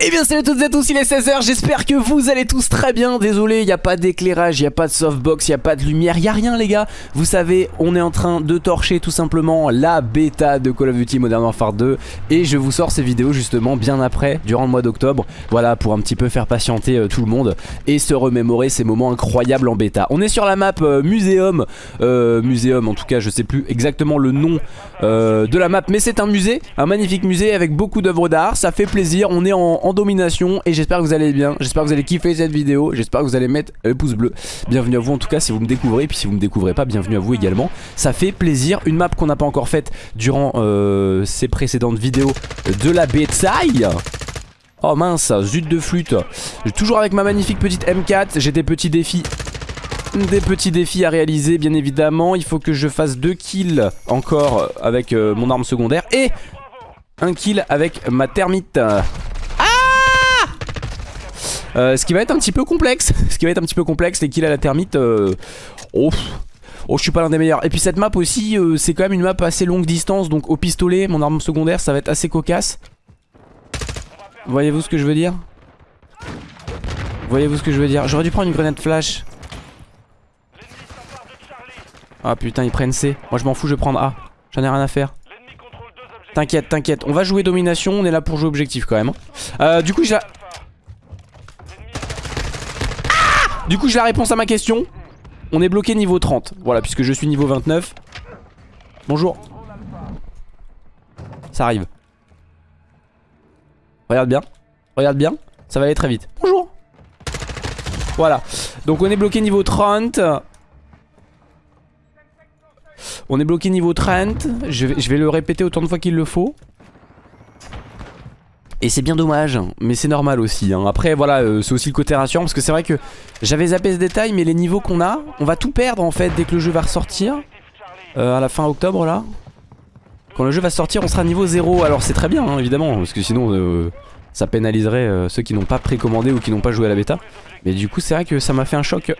Eh bien salut à toutes et à tous, il est 16h, j'espère que vous allez tous très bien. Désolé, il n'y a pas d'éclairage, il n'y a pas de softbox, il n'y a pas de lumière, il n'y a rien les gars. Vous savez, on est en train de torcher tout simplement la bêta de Call of Duty Modern Warfare 2 Et je vous sors ces vidéos justement bien après, durant le mois d'octobre. Voilà, pour un petit peu faire patienter euh, tout le monde Et se remémorer ces moments incroyables en bêta. On est sur la map euh, Muséum. Euh, Muséum en tout cas, je sais plus exactement le nom euh, de la map Mais c'est un musée, un magnifique musée avec beaucoup d'œuvres d'art. Ça fait plaisir, on est en en domination et j'espère que vous allez bien, j'espère que vous allez kiffer cette vidéo, j'espère que vous allez mettre le pouce bleu. Bienvenue à vous en tout cas si vous me découvrez, puis si vous me découvrez pas, bienvenue à vous également. Ça fait plaisir, une map qu'on n'a pas encore faite durant euh, ces précédentes vidéos de la bétail. Oh mince, zut de flûte. Toujours avec ma magnifique petite M4, j'ai des petits défis. Des petits défis à réaliser bien évidemment. Il faut que je fasse deux kills encore avec euh, mon arme secondaire Et un kill avec ma thermite euh, ce qui va être un petit peu complexe. Ce qui va être un petit peu complexe, les kills à la thermite. Euh... Oh, oh, je suis pas l'un des meilleurs. Et puis cette map aussi, euh, c'est quand même une map assez longue distance. Donc au pistolet, mon arme secondaire, ça va être assez cocasse. Voyez-vous ce que je veux dire? Voyez-vous ce que je veux dire? J'aurais dû prendre une grenade flash. Ah putain, ils prennent C. Moi je m'en fous, je vais prendre A. J'en ai rien à faire. T'inquiète, t'inquiète. On va jouer domination. On est là pour jouer objectif quand même. Hein. Euh, du coup, j'ai Du coup, j'ai la réponse à ma question. On est bloqué niveau 30. Voilà, puisque je suis niveau 29. Bonjour. Ça arrive. Regarde bien. Regarde bien. Ça va aller très vite. Bonjour. Voilà. Donc on est bloqué niveau 30. On est bloqué niveau 30. Je vais, je vais le répéter autant de fois qu'il le faut. Et c'est bien dommage, mais c'est normal aussi. Hein. Après, voilà, euh, c'est aussi le côté rassurant parce que c'est vrai que j'avais zappé ce détail, mais les niveaux qu'on a, on va tout perdre en fait dès que le jeu va ressortir. Euh, à la fin octobre là. Quand le jeu va sortir, on sera niveau 0. Alors c'est très bien, hein, évidemment, parce que sinon euh, ça pénaliserait ceux qui n'ont pas précommandé ou qui n'ont pas joué à la bêta. Mais du coup, c'est vrai que ça m'a fait un choc.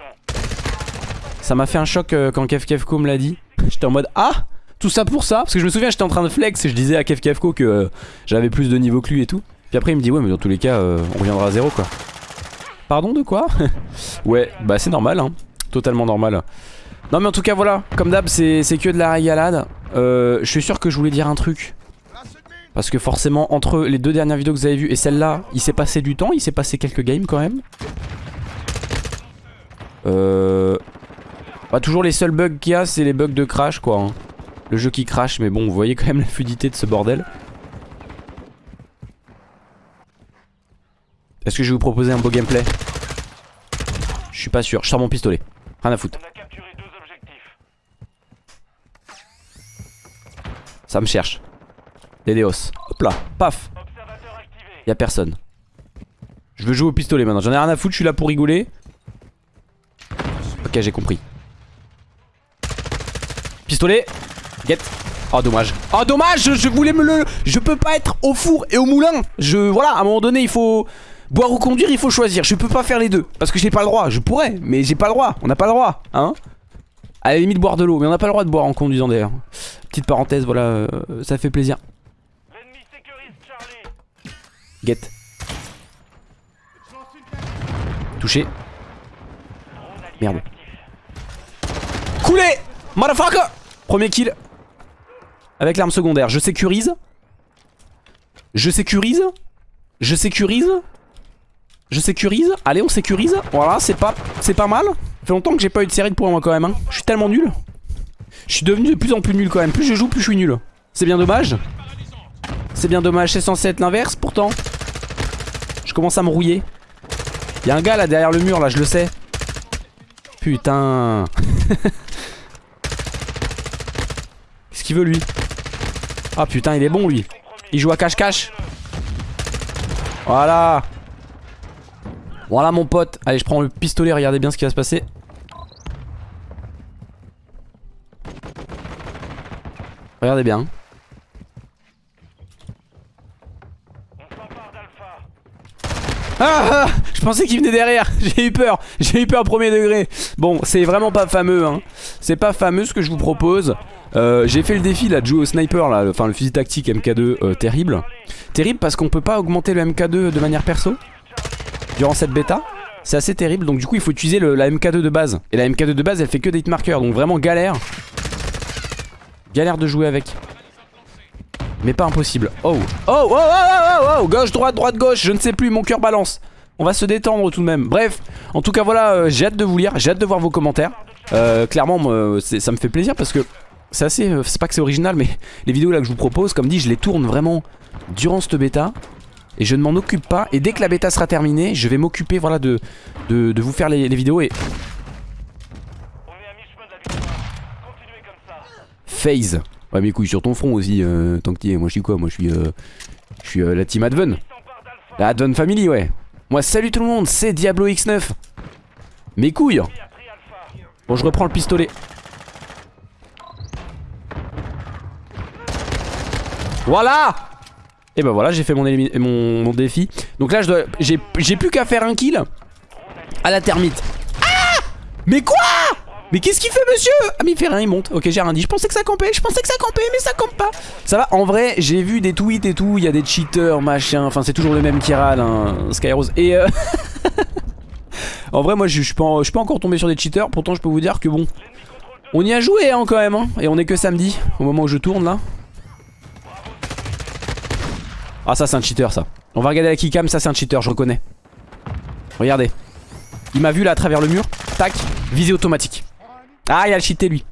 Ça m'a fait un choc quand Kev Kevko me l'a dit. J'étais en mode Ah tout ça pour ça Parce que je me souviens j'étais en train de flex et je disais à Kev Kevko que euh, j'avais plus de niveau que lui et tout. Puis après il me dit ouais mais dans tous les cas euh, on reviendra à zéro quoi. Pardon de quoi? Ouais bah c'est normal hein. Totalement normal. Non mais en tout cas voilà. Comme d'hab c'est que de la régalade. Euh, Je suis sûr que je voulais dire un truc. Parce que forcément entre les deux dernières vidéos que vous avez vues et celle-là Il s'est passé du temps Il s'est passé quelques games quand même. Euh... Bah toujours les seuls bugs qu'il y a c'est les bugs de crash quoi hein. Le jeu qui crache, mais bon, vous voyez quand même la fluidité de ce bordel. Est-ce que je vais vous proposer un beau gameplay? Je suis pas sûr, je sors mon pistolet. Rien à foutre. Ça me cherche. Léléos. Hop là, paf. Y'a personne. Je veux jouer au pistolet maintenant. J'en ai rien à foutre, je suis là pour rigoler. Ok, j'ai compris. Pistolet Get. Oh dommage. Oh dommage, je, voulais me le... Je peux pas être au four et au moulin. Je... Voilà, à un moment donné, il faut... Boire ou conduire, il faut choisir. Je peux pas faire les deux. Parce que j'ai pas le droit. Je pourrais, mais j'ai pas le droit. On n'a pas le droit. Hein À la limite, boire de l'eau. Mais on n'a pas le droit de boire en conduisant d'ailleurs. Petite parenthèse, voilà. Euh, ça fait plaisir. Get. Touché. Merde. Coulé Motherfucker Premier kill. Avec l'arme secondaire. Je sécurise. Je sécurise. Je sécurise. Je sécurise. Allez, on sécurise. Voilà, c'est pas, c'est pas mal. Ça fait longtemps que j'ai pas eu de série de points moi quand même. Hein. Je suis tellement nul. Je suis devenu de plus en plus nul quand même. Plus je joue, plus je suis nul. C'est bien dommage. C'est bien dommage. C'est censé être l'inverse pourtant. Je commence à me rouiller. Y'a un gars là derrière le mur là, je le sais. Putain. Qu'est-ce qu'il veut lui? Ah putain, il est bon lui. Il joue à cache-cache. Voilà. Voilà mon pote. Allez, je prends le pistolet, regardez bien ce qui va se passer. Regardez bien. Ah, ah Je pensais qu'il venait derrière J'ai eu peur J'ai eu peur premier degré Bon c'est vraiment pas fameux hein. C'est pas fameux ce que je vous propose euh, J'ai fait le défi là de jouer au sniper là Enfin le fusil tactique MK2 euh, terrible Terrible parce qu'on peut pas augmenter le MK2 de manière perso durant cette bêta. C'est assez terrible donc du coup il faut utiliser la MK2 de base. Et la MK2 de base elle fait que des hitmarkers donc vraiment galère. Galère de jouer avec. Mais pas impossible. Oh Oh oh oh oh oh, oh Gauche, droite, droite, gauche, je ne sais plus, mon cœur balance. On va se détendre tout de même. Bref, en tout cas voilà, euh, j'ai hâte de vous lire, j'ai hâte de voir vos commentaires. Clairement, ça me fait plaisir parce que c'est assez, euh, c'est pas que c'est original, mais les vidéos là que je vous propose, comme dit, je les tourne vraiment durant cette bêta. Et je ne m'en occupe pas. Et dès que la bêta sera terminée, je vais m'occuper voilà, de, de, de, vous faire les, les vidéos. Et Phase. Ouais mais couille sur ton front aussi, euh, tant que t'y es. Moi je suis quoi? Moi je suis, euh, je suis euh, la team Adven. La Adven Family ouais. Moi salut tout le monde, c'est Diablo X9. Mes couilles. Bon je reprends le pistolet. Voilà Et ben voilà j'ai fait mon, mon, mon, défi. Donc là j'ai plus qu'à faire un kill à la termite. Ah Mais quoi? Mais qu'est-ce qu'il fait monsieur? Ah mais il fait rien, il monte. Ok j'ai rien dit, je pensais que ça campait, je pensais que ça campait mais ça campe pas. Ça va, en vrai j'ai vu des tweets et tout, il y a des cheaters, machin, enfin c'est toujours le même qui râle, hein, Skyrose. Et euh... en vrai moi je suis pas, pas encore tombé sur des cheaters, pourtant je peux vous dire que bon, on y a joué hein, quand même, hein. et on est que samedi, au moment où je tourne là. Ah ça c'est un cheater ça. On va regarder la keycam, ça c'est un cheater, je reconnais. Regardez. Il m'a vu là à travers le mur, tac, visée automatique. Ah, il a cheaté lui.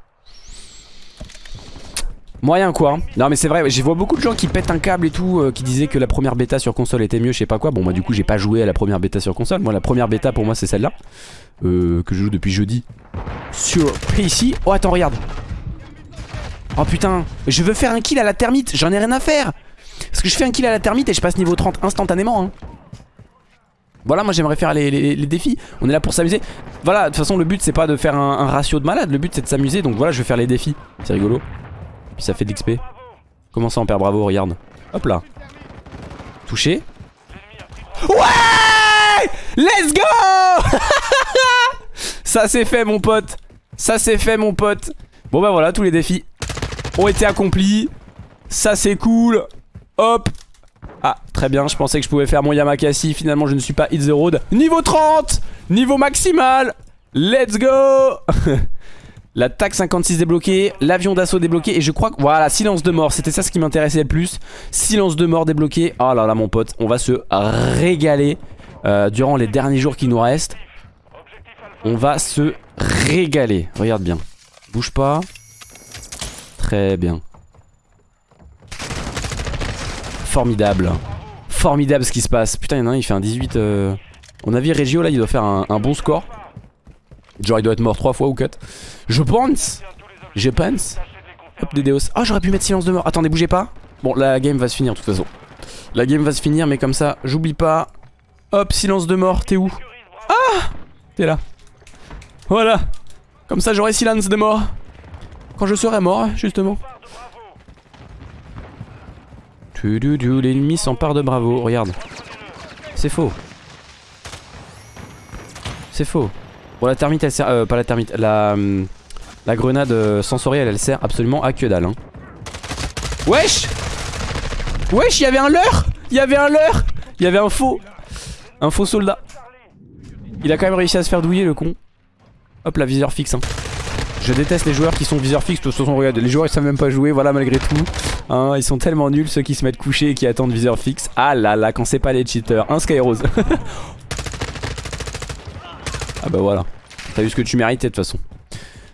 Moyen quoi. Hein. Non mais c'est vrai, j'ai vois beaucoup de gens qui pètent un câble et tout, euh, qui disaient que la première bêta sur console était mieux, je sais pas quoi. Bon moi du coup j'ai pas joué à la première bêta sur console. Moi la première bêta pour moi c'est celle-là. Euh, que je joue depuis jeudi. Sur PC. Oh attends regarde. Oh putain, je veux faire un kill à la termite, j'en ai rien à faire. Parce que je fais un kill à la termite et je passe niveau 30 instantanément. Hein. Voilà, moi j'aimerais faire les, défis. On est là pour s'amuser. Voilà, de toute façon, le but c'est pas de faire un, ratio de malade. Le but c'est de s'amuser. Donc voilà, je vais faire les défis. C'est rigolo. Puis ça fait de l'XP. Comment ça, on perd bravo Regarde. Hop là. Touché. Ouais Let's go Ça c'est fait, mon pote. Ça c'est fait, mon pote. Bon bah voilà, tous les défis ont été accomplis. Ça c'est cool. Hop, ah, très bien, je pensais que je pouvais faire mon Yamakasi. Finalement, je ne suis pas hit the road. Niveau 30 Niveau maximal Let's go La TAC 56 débloquée, l'avion d'assaut débloqué et je crois que... Voilà, silence de mort, c'était ça ce qui m'intéressait le plus. Silence de mort débloqué. Oh là là mon pote, on va se régaler euh, durant les derniers jours qui nous restent. On va se régaler. Regarde bien. Bouge pas. Très bien. Formidable. Formidable ce qui se passe. Putain, il y en a un, il fait un 18. Euh... On a vu Regio là, il doit faire un, bon score. Genre, il doit être mort 3 fois ou 4. Je pense. Je pense. Hop, des déos. Ah, j'aurais pu mettre silence de mort. Attendez, bougez pas. Bon, la game va se finir de toute façon. La game va se finir, mais comme ça, j'oublie pas. Hop, silence de mort, t'es où? Ah T'es là. Voilà. Comme ça, j'aurai silence de mort. Quand je serai mort, justement. L'ennemi s'empare de Bravo, regarde. C'est faux. C'est faux. Bon, la termite, elle sert... Euh, pas la termite, la... Grenade euh, sensorielle, elle sert absolument à que dalle. Hein. Wesh Wesh, il y avait un leurre Il y avait un leurre Il y avait un faux... Un faux soldat. Il a quand même réussi à se faire douiller, le con. Hop, la viseur fixe. Hein. Je déteste les joueurs qui sont viseur fixe. De toute façon, regarde, les joueurs ils savent même pas jouer, voilà, malgré tout. Hein, ils sont tellement nuls ceux qui se mettent couchés et qui attendent viseur fixe. Ah là là, quand c'est pas les cheaters. Un Skyrose. ah bah voilà. T'as eu ce que tu méritais de toute façon.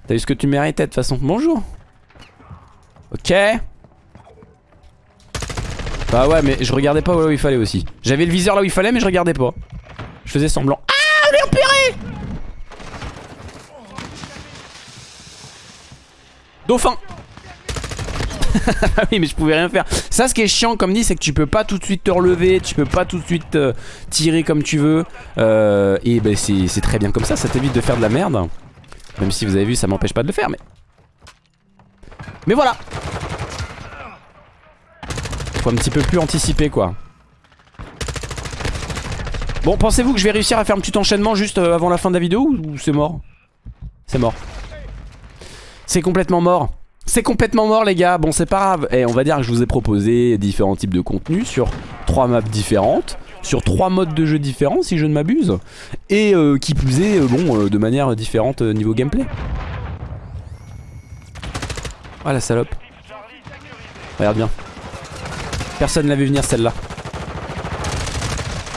T'as eu ce que tu méritais de toute façon. Bonjour. Ok. Bah ouais, mais je regardais pas où il fallait aussi. J'avais le viseur là où il fallait, mais je regardais pas. Je faisais semblant. Ah, on est empiré Dauphin. Oui mais je pouvais rien faire. Ça ce qui est chiant comme dit c'est que tu peux pas tout de suite te relever Tu peux pas tout de suite euh, tirer comme tu veux. Euh, Et ben c'est très bien comme ça. Ça t'évite de faire de la merde. Même si vous avez vu ça m'empêche pas de le faire mais. Mais voilà. Faut un petit peu plus anticiper quoi. Bon pensez-vous que je vais réussir à faire un petit enchaînement juste euh, avant la fin de la vidéo ou c'est mort? C'est mort C'est complètement mort. C'est complètement mort les gars, bon c'est pas grave. Et on va dire que je vous ai proposé différents types de contenus sur trois maps différentes Sur trois modes de jeu différents si je ne m'abuse Et euh, qui plus est, euh, bon, euh, de manière différente niveau gameplay. Ah la salope. Regarde bien. Personne l'avait venir celle-là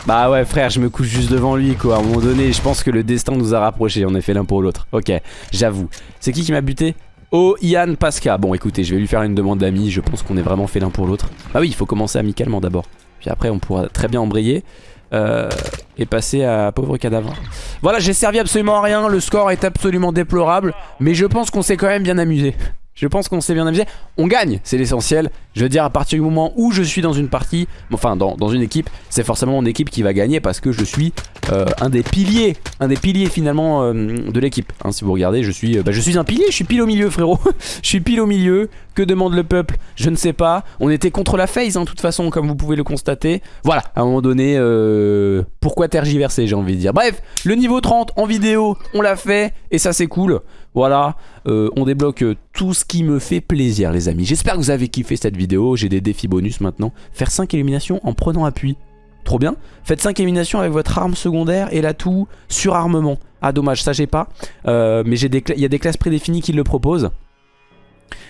bah ouais frère je me couche juste devant lui quoi. À un moment donné je pense que le destin nous a rapprochés. On est fait l'un pour l'autre. Ok j'avoue. C'est qui qui m'a buté? Oh Ian Pasca. Bon écoutez je vais lui faire une demande d'amis Je pense qu'on est vraiment fait l'un pour l'autre. Bah oui il faut commencer amicalement d'abord. Puis après on pourra très bien embrayer euh, et passer à pauvre cadavre. Voilà j'ai servi absolument à rien. Le score est absolument déplorable. Mais je pense qu'on s'est quand même bien amusé. Je pense qu'on s'est bien amusé. On gagne, c'est l'essentiel. Je veux dire, à partir du moment où je suis dans une partie, enfin dans, une équipe, c'est forcément mon équipe qui va gagner parce que je suis euh, un des piliers, un des piliers finalement euh, de l'équipe. Hein, si vous regardez, je suis, euh, bah, je suis un pilier, je suis pile au milieu, frérot. je suis pile au milieu. Que demande le peuple? Je ne sais pas. On était contre la phase, hein, de toute façon, comme vous pouvez le constater. Voilà, à un moment donné, pourquoi tergiverser, j'ai envie de dire. Bref, le niveau 30 en vidéo, on l'a fait et ça c'est cool. Voilà, on débloque tout ce qui me fait plaisir les amis. J'espère que vous avez kiffé cette vidéo, j'ai des défis bonus maintenant. Faire 5 éliminations en prenant appui. Trop bien. Faites 5 éliminations avec votre arme secondaire et l'atout surarmement. Ah dommage, ça j'ai pas. Euh, mais il y a des classes prédéfinies qui le proposent.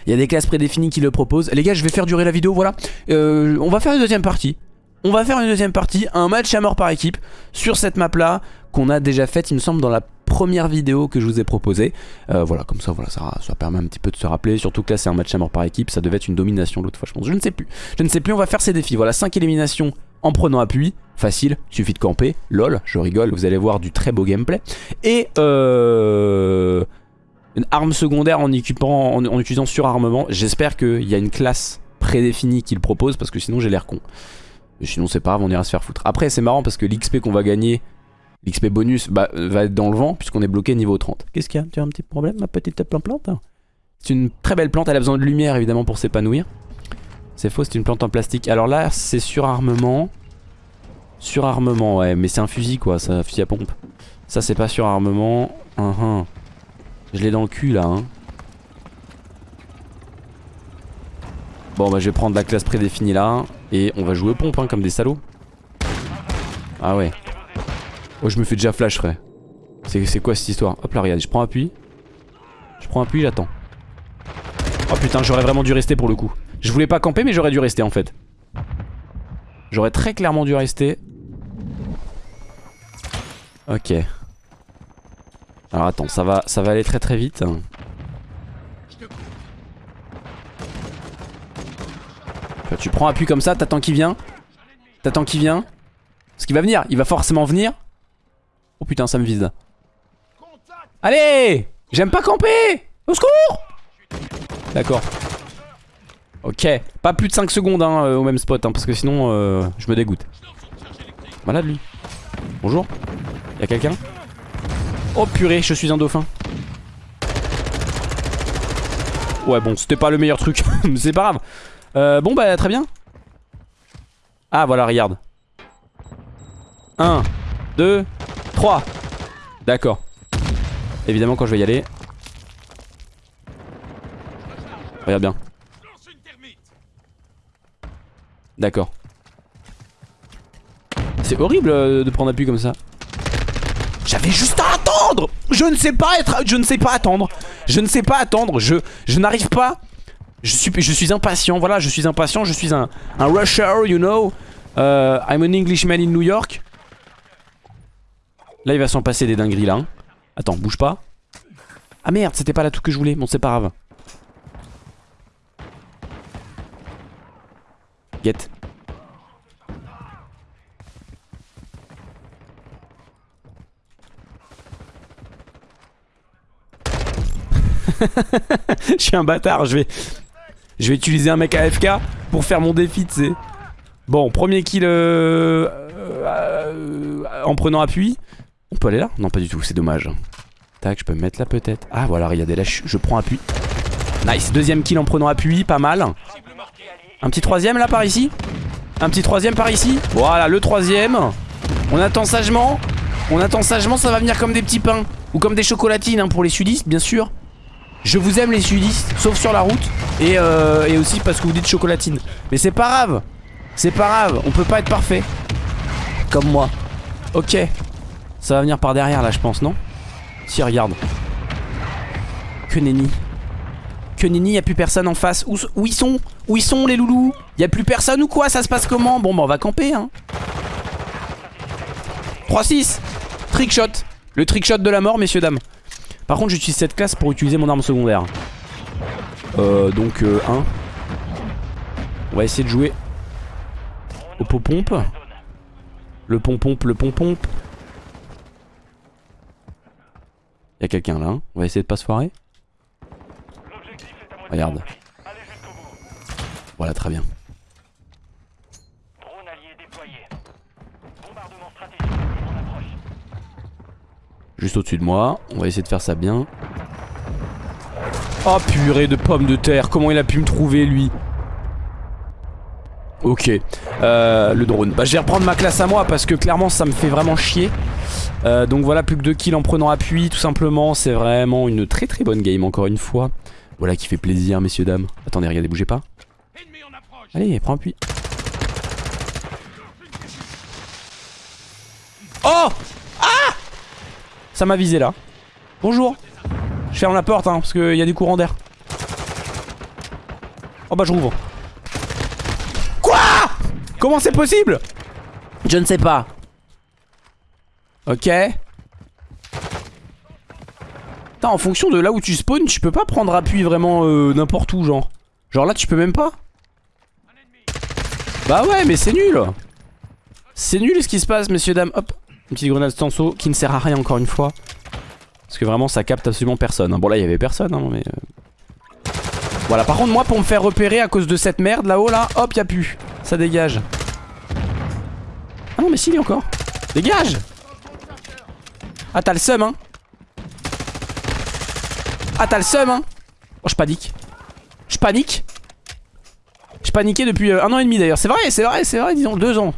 Il y a des classes prédéfinies qui le proposent. Les gars, je vais faire durer la vidéo, voilà. Euh, on va faire une deuxième partie. On va faire une deuxième partie, un match à mort par équipe sur cette map là qu'on a déjà faite, il me semble, dans la première vidéo que je vous ai proposée. Euh, voilà, comme ça, voilà, ça, ça permet un petit peu de se rappeler. Surtout que là, c'est un match à mort par équipe. Ça devait être une domination l'autre fois, je pense. Je ne sais plus. Je ne sais plus, on va faire ces défis. Voilà, 5 éliminations en prenant appui. Facile, suffit de camper. Lol, je rigole, vous allez voir du très beau gameplay. Et euh, une arme secondaire en, équipant, en, utilisant surarmement. J'espère qu'il y a une classe prédéfinie qu'il propose parce que sinon j'ai l'air con. Sinon c'est pas grave, on ira se faire foutre. Après c'est marrant parce que l'XP qu'on va gagner, l'XP bonus bah, va être dans le vent puisqu'on est bloqué niveau 30. Qu'est-ce qu'il y a? Tu as un petit problème ma petite plante C'est une très belle plante, elle a besoin de lumière évidemment pour s'épanouir. C'est faux, c'est une plante en plastique. Alors là c'est surarmement. Surarmement ouais, mais c'est un fusil quoi, c'est un fusil à pompe. Ça c'est pas surarmement. Uh -huh. Je l'ai dans le cul là hein. Bon bah je vais prendre la classe prédéfinie là Et on va jouer aux pompes hein, comme des salauds Ah ouais Oh je me fais déjà flash frère. C'est quoi cette histoire? Hop là regarde je prends appui Je prends appui j'attends. Oh putain j'aurais vraiment dû rester pour le coup. Je voulais pas camper mais j'aurais dû rester en fait. J'aurais très clairement dû rester. Ok. Alors attends ça va, ça va aller très très vite. Tu prends appui comme ça, t'attends qu'il vient? T'attends qu'il vient? Parce qu'il va venir, il va forcément venir. Oh putain, ça me vise. Allez J'aime pas camper Au secours D'accord. Ok, pas plus de 5 secondes hein, euh, au même spot, hein, parce que sinon euh, je me dégoûte. Malade lui. Bonjour. Y'a quelqu'un? Oh purée, je suis un dauphin. Ouais bon, c'était pas le meilleur truc, mais c'est pas grave. Euh, bon bah très bien Ah voilà regarde 1 2 3 D'accord. Évidemment quand je vais y aller. Regarde bien. D'accord. C'est horrible euh, de prendre appui comme ça. J'avais juste à attendre. Je ne sais pas être Je ne sais pas attendre. Je ne sais pas attendre. Je, n'arrive pas. Je suis, impatient, voilà, je suis impatient, je suis un, rusher, you know. Uh, I'm an Englishman in New York. Là, il va s'en passer des dingueries, là. Hein. Attends, bouge pas. Ah merde, c'était pas là tout que je voulais. Bon, c'est pas grave. Get. je suis un bâtard, je vais... Je vais utiliser un mec AFK pour faire mon défi, tu sais. Bon, premier kill euh, euh, en prenant appui. On peut aller là? Non, pas du tout, c'est dommage. Tac, je peux me mettre là peut-être. Ah, voilà, regardez, là, je, je, prends appui. Nice, deuxième kill en prenant appui, pas mal. Un petit troisième là, par ici? Un petit troisième par ici? Voilà, le troisième. On attend sagement. On attend sagement, ça va venir comme des petits pains. Ou comme des chocolatines hein, pour les sudistes, bien sûr. Je vous aime les sudistes, sauf sur la route. Et, euh, et aussi parce que vous dites chocolatine. Mais c'est pas grave. C'est pas grave. On peut pas être parfait. Comme moi. Ok. Ça va venir par derrière là, je pense, non? Si, regarde. Que nenni. Que nenni, y a plus personne en face. Où, ils sont? Où ils sont les loulous? Y a plus personne ou quoi? Ça se passe comment? Bon, bah on va camper, hein. 3-6 Trickshot Le trickshot de la mort, messieurs, dames. Par contre, j'utilise cette classe pour utiliser mon arme secondaire. Euh, donc, euh, 1. On va essayer de jouer au pot-pompe. Le pom-pompe, le pom-pompe. Y'a quelqu'un là, hein. on va essayer de pas se foirer. Regarde. Voilà, très bien. Juste au-dessus de moi, on va essayer de faire ça bien. Oh purée de pommes de terre, comment il a pu me trouver lui? Ok, euh, le drone. Bah je vais reprendre ma classe à moi parce que clairement ça me fait vraiment chier. Euh, donc voilà, plus que 2 kills en prenant appui tout simplement. C'est vraiment une très très bonne game encore une fois. Voilà qui fait plaisir messieurs dames. Attendez, regardez, bougez pas. Allez, prends appui. Oh Ah Ça m'a visé là. Bonjour. Je ferme la porte hein, parce qu'il y a du courant d'air. Oh bah je rouvre. Comment c'est possible? Je ne sais pas. Ok. Attends, en fonction de là où tu spawns, tu peux pas prendre appui vraiment euh, n'importe où, genre. Genre là, tu peux même pas Bah ouais, mais c'est nul C'est nul ce qui se passe, messieurs, dames. Hop, une petite grenade stanceau qui ne sert à rien encore une fois. Parce que vraiment, ça capte absolument personne. Bon, là, il y avait personne, hein, mais... Voilà, par contre, moi, pour me faire repérer à cause de cette merde là-haut, là, hop, y'a plus. Ça dégage. Ah non, mais si, il y a encore. Dégage. Ah, t'as le seum, hein. Ah t'as le seum hein. Oh je panique. Je panique. Je paniquais depuis euh, un an et demi d'ailleurs. C'est vrai c'est vrai c'est vrai disons deux ans.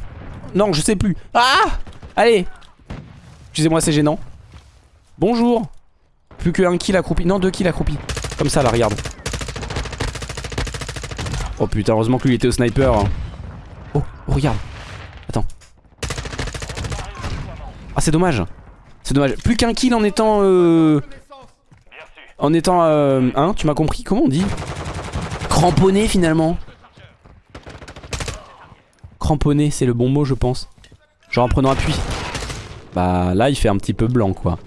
Non je sais plus. Ah! Allez. Excusez-moi c'est gênant. Bonjour. Plus que un kill accroupi. Non deux kills accroupi Comme ça là regarde Oh putain heureusement que lui était au sniper hein. oh, oh regarde Attends Ah c'est dommage C'est dommage Plus qu'un kill en étant euh, en étant... Euh, hein, tu m'as compris? Comment on dit? Cramponné finalement. Cramponné, c'est le bon mot je pense. Genre en prenant appui. Bah là il fait un petit peu blanc quoi.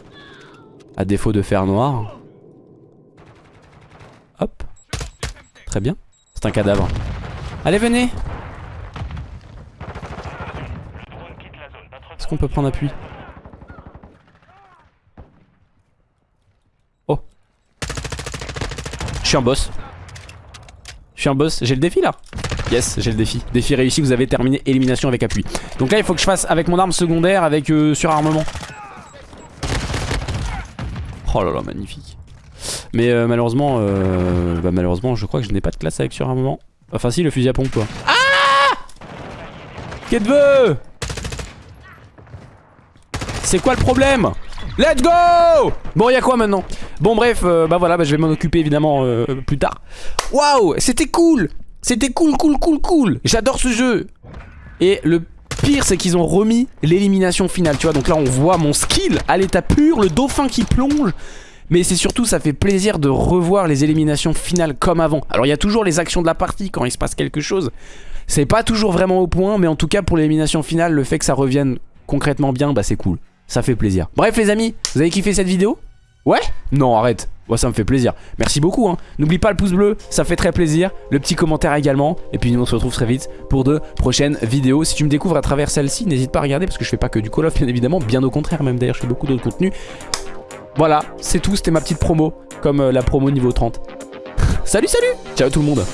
À défaut de faire noir. Hop. Très bien. C'est un cadavre. Allez venez Est-ce qu'on peut prendre appui Je suis un boss. Je suis un boss. J'ai le défi là. Yes, j'ai le défi. Défi réussi, vous avez terminé élimination avec appui. Donc là, il faut que je fasse avec mon arme secondaire, avec euh, surarmement. Oh là là, magnifique. Mais euh, malheureusement, euh, bah, malheureusement, je crois que je n'ai pas de classe avec surarmement. Enfin si, le fusil à pompe quoi. Ah Qu'est-ce que C'est quoi le problème? Let's go Bon, il y a quoi maintenant? Bon, bref, euh, bah voilà, bah, je vais m'en occuper évidemment euh, plus tard. Waouh C'était cool C'était cool, cool, cool, cool J'adore ce jeu Et le pire, c'est qu'ils ont remis l'élimination finale, tu vois. Donc là, on voit mon skill à l'état pur, le dauphin qui plonge. Mais c'est surtout, ça fait plaisir de revoir les éliminations finales comme avant. Alors, il y a toujours les actions de la partie quand il se passe quelque chose. C'est pas toujours vraiment au point, mais en tout cas, pour l'élimination finale, le fait que ça revienne concrètement bien, bah c'est cool ça fait plaisir. Bref les amis, vous avez kiffé cette vidéo? Ouais? Non arrête, moi ça me fait plaisir. Merci beaucoup hein. N'oublie pas le pouce bleu, ça fait très plaisir. Le petit commentaire également. Et puis nous on se retrouve très vite pour de prochaines vidéos. Si tu me découvres à travers celle-ci, n'hésite pas à regarder parce que je fais pas que du Call of bien évidemment. Bien au contraire même d'ailleurs, je fais beaucoup d'autres contenus. Voilà, c'est tout, c'était ma petite promo. Comme euh, la promo niveau 30. salut salut Ciao tout le monde